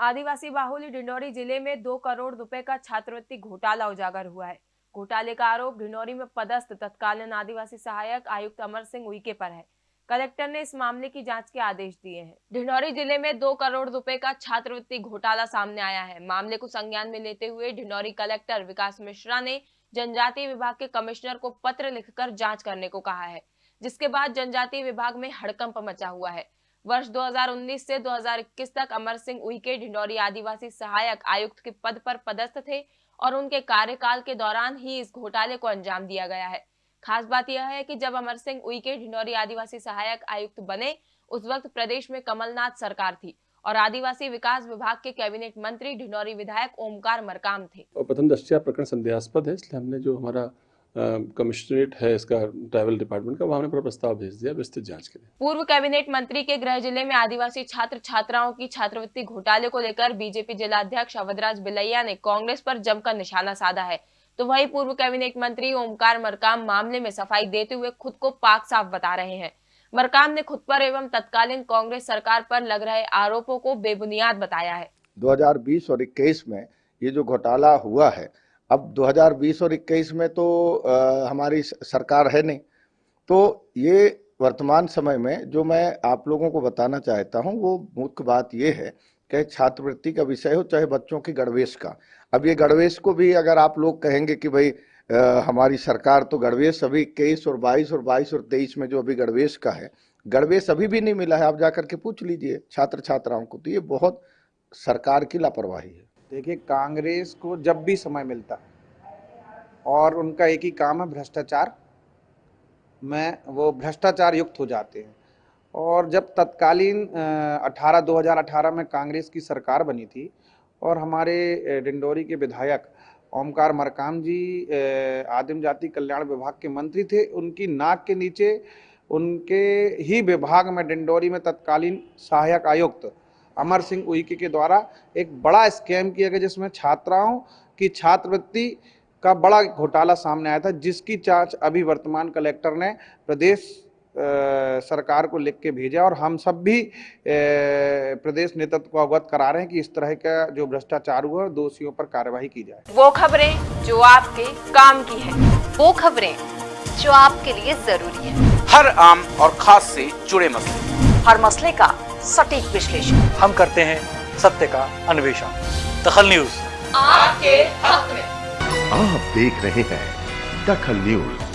आदिवासी बाहुल्य डिंडोरी ज़िले में दो करोड़ रुपए का छात्रवृत्ति घोटाला उजागर हुआ है। घोटाले का आरोप डिंडोरी में पदस्थ तत्कालीन आदिवासी सहायक आयुक्त अमर सिंह उइके पर है। कलेक्टर ने इस मामले की जाँच के आदेश दिए हैं। ढिंडोरी ज़िले में दो करोड़ रुपए का छात्रवृत्ति घोटाला सामने आया है। मामले को संज्ञान में लेते हुए ढिंडोरी कलेक्टर विकास मिश्रा ने जनजातीय विभाग के कमिश्नर को पत्र लिखकर जाँच करने को कहा है, जिसके बाद जनजातीय विभाग में हड़कंप मचा हुआ है। वर्ष 2019 से 2021 तक अमर सिंह उइके ढिंडोरी आदिवासी सहायक आयुक्त के पद पर पदस्थ थे और उनके कार्यकाल के दौरान ही इस घोटाले को अंजाम दिया गया है। खास बात यह है कि जब अमर सिंह उइके ढिंडोरी आदिवासी सहायक आयुक्त बने, उस वक्त प्रदेश में कमलनाथ सरकार थी और आदिवासी विकास विभाग के कैबिनेट मंत्री, ढिंडोरी विधायक ओमकार मरकाम थे। और प्रथम दृष्टया प्रकरण संदेहास्पद है, इसलिए हमने जो हमारा कमिश्नरेट है इसका ट्रैवल डिपार्टमेंट का वहाँ पर प्रस्ताव भेज दिया विस्तृत जाँच के लिए। पूर्व कैबिनेट मंत्री के गृह ज़िले में आदिवासी छात्र छात्राओं की छात्रवृत्ति घोटाले को लेकर बीजेपी जिला अध्यक्ष अवधराज बिलैया ने कांग्रेस पर जमकर निशाना साधा है। तो वही पूर्व कैबिनेट मंत्री ओमकार मरकाम मामले में सफ़ाई देते हुए खुद को पाक साफ़ बता रहे हैं। मरकाम ने खुद पर एवं तत्कालीन कांग्रेस सरकार पर लग रहे आरोपों को बेबुनियाद बताया है। 2020 और 21 में ये जो घोटाला हुआ है अब 2020 और 21 में तो आ, हमारी सरकार है नहीं। तो ये वर्तमान समय में जो मैं आप लोगों को बताना चाहता हूँ वो मुख्य बात ये है कि छात्रवृत्ति का विषय हो चाहे बच्चों की गणवेश का। अब ये गणवेश को भी अगर आप लोग कहेंगे कि भाई आ, हमारी सरकार तो गणवेश अभी इक्कीस और बाईस और बाईस और तेईस में जो अभी गणवेश का है गणवेश अभी भी नहीं मिला है आप जाकर के पूछ लीजिए छात्र छात्राओं को। तो ये बहुत सरकार की लापरवाही है। देखिए, कांग्रेस को जब भी समय मिलता है और उनका एक ही काम है भ्रष्टाचार, में, वो भ्रष्टाचार युक्त हो जाते हैं। और जब तत्कालीन 18 2018 में कांग्रेस की सरकार बनी थी, और हमारे डिंडोरी के विधायक ओमकार मरकाम जी आदिम जाति कल्याण विभाग के मंत्री थे, उनकी नाक के नीचे, उनके ही विभाग में, डिंडोरी में तत्कालीन सहायक आयुक्त अमर सिंह उइके के द्वारा एक बड़ा स्कैम किया गया जिसमें छात्राओं की छात्रवृत्ति का बड़ा घोटाला सामने आया था जिसकी जाँच अभी वर्तमान कलेक्टर ने प्रदेश आ, सरकार को लिख के भेजा और हम सब भी आ, प्रदेश नेतृत्व को अवगत करा रहे हैं कि इस तरह का जो भ्रष्टाचार हुआ दोषियों पर कार्यवाही की जाए। वो खबरें जो आपके काम की है वो खबरें जो आपके लिए ज़रूरी है। हर आम और खास से जुड़े मसले। हर मसले का सटीक विश्लेषण। हम करते हैं सत्य का अन्वेषण। दखल न्यूज़। आपके हक में। आप देख रहे हैं दखल न्यूज़।